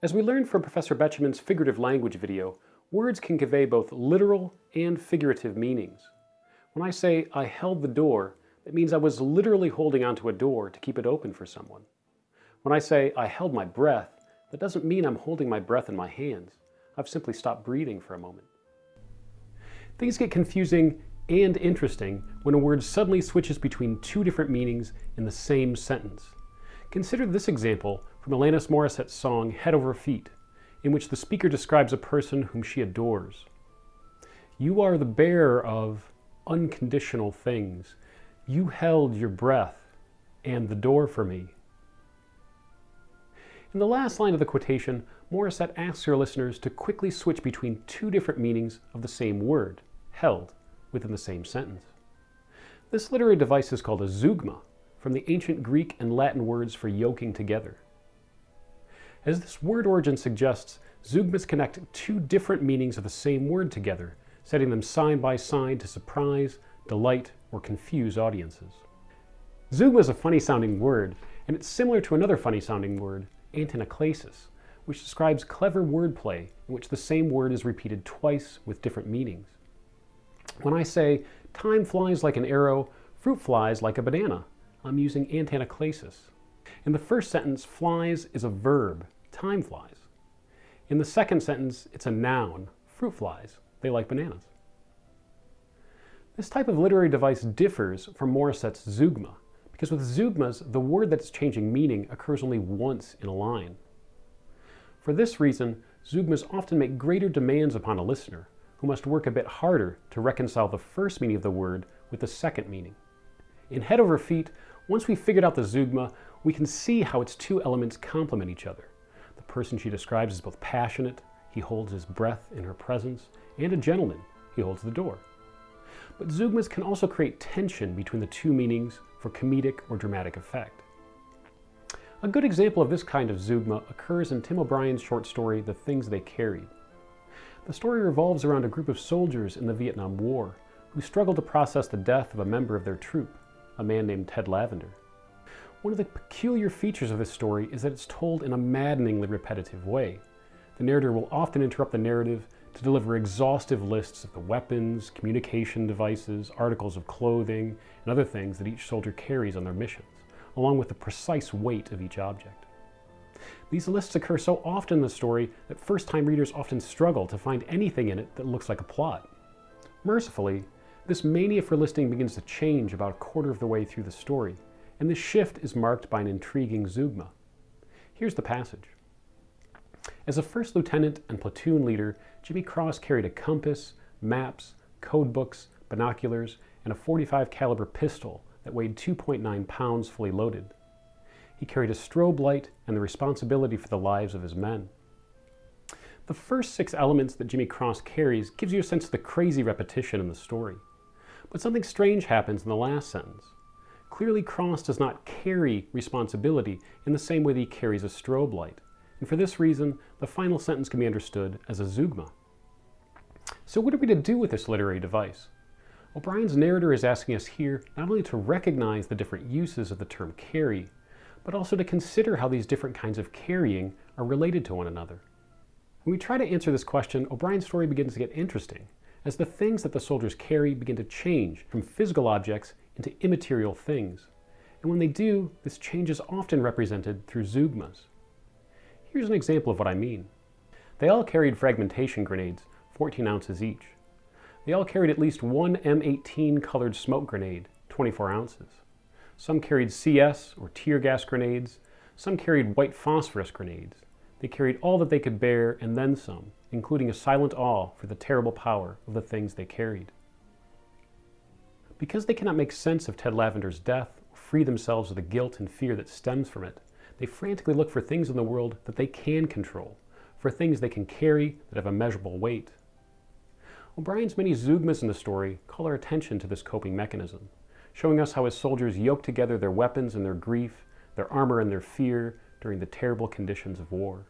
As we learned from Professor Betjeman's figurative language video, words can convey both literal and figurative meanings. When I say, I held the door, it means I was literally holding onto a door to keep it open for someone. When I say, I held my breath, that doesn't mean I'm holding my breath in my hands. I've simply stopped breathing for a moment. Things get confusing and interesting when a word suddenly switches between two different meanings in the same sentence. Consider this example from Alanis Morissette's song Head Over Feet, in which the speaker describes a person whom she adores. You are the bearer of unconditional things. You held your breath and the door for me. In the last line of the quotation, Morissette asks her listeners to quickly switch between two different meanings of the same word, held, within the same sentence. This literary device is called a zeugma, from the ancient Greek and Latin words for yoking together. As this word origin suggests, zeugmas connect two different meanings of the same word together, setting them side by side to surprise, delight, or confuse audiences. Zeugma is a funny sounding word, and it's similar to another funny sounding word, antanaclasis, which describes clever wordplay in which the same word is repeated twice with different meanings. When I say, time flies like an arrow, fruit flies like a banana, I'm using antanaclasis. In the first sentence, flies is a verb, time flies. In the second sentence, it's a noun, fruit flies, they like bananas. This type of literary device differs from Morissette's zeugma, because with zeugmas, the word that's changing meaning occurs only once in a line. For this reason, zeugmas often make greater demands upon a listener, who must work a bit harder to reconcile the first meaning of the word with the second meaning. In Head Over Feet, once we've figured out the zeugma, we can see how its two elements complement each other. The person she describes is both passionate, he holds his breath in her presence, and a gentleman, he holds the door. But zeugmas can also create tension between the two meanings for comedic or dramatic effect. A good example of this kind of zeugma occurs in Tim O'Brien's short story, The Things They Carried. The story revolves around a group of soldiers in the Vietnam War who struggle to process the death of a member of their troop, a man named Ted Lavender. One of the peculiar features of this story is that it's told in a maddeningly repetitive way. The narrator will often interrupt the narrative to deliver exhaustive lists of the weapons, communication devices, articles of clothing, and other things that each soldier carries on their missions, along with the precise weight of each object. These lists occur so often in the story that first-time readers often struggle to find anything in it that looks like a plot. Mercifully, this mania for listing begins to change about a quarter of the way through the story, and this shift is marked by an intriguing zeugma. Here's the passage. As a first lieutenant and platoon leader, Jimmy Cross carried a compass, maps, code books, binoculars, and a 45 caliber pistol that weighed 2.9 pounds fully loaded. He carried a strobe light and the responsibility for the lives of his men. The first six elements that Jimmy Cross carries gives you a sense of the crazy repetition in the story. But something strange happens in the last sentence. Clearly, Cross does not carry responsibility in the same way that he carries a strobe light. And for this reason, the final sentence can be understood as a zeugma. So what are we to do with this literary device? O'Brien's narrator is asking us here not only to recognize the different uses of the term carry, but also to consider how these different kinds of carrying are related to one another. When we try to answer this question, O'Brien's story begins to get interesting as the things that the soldiers carry begin to change from physical objects into immaterial things. And when they do, this change is often represented through zeugmas. Here's an example of what I mean. They all carried fragmentation grenades, 14 ounces each. They all carried at least one M18 colored smoke grenade, 24 ounces. Some carried CS or tear gas grenades. Some carried white phosphorus grenades. They carried all that they could bear and then some, including a silent awe for the terrible power of the things they carried. Because they cannot make sense of Ted Lavender's death or free themselves of the guilt and fear that stems from it, they frantically look for things in the world that they can control, for things they can carry that have a measurable weight. O'Brien's many zeugmas in the story call our attention to this coping mechanism, showing us how his soldiers yoke together their weapons and their grief, their armor and their fear during the terrible conditions of war.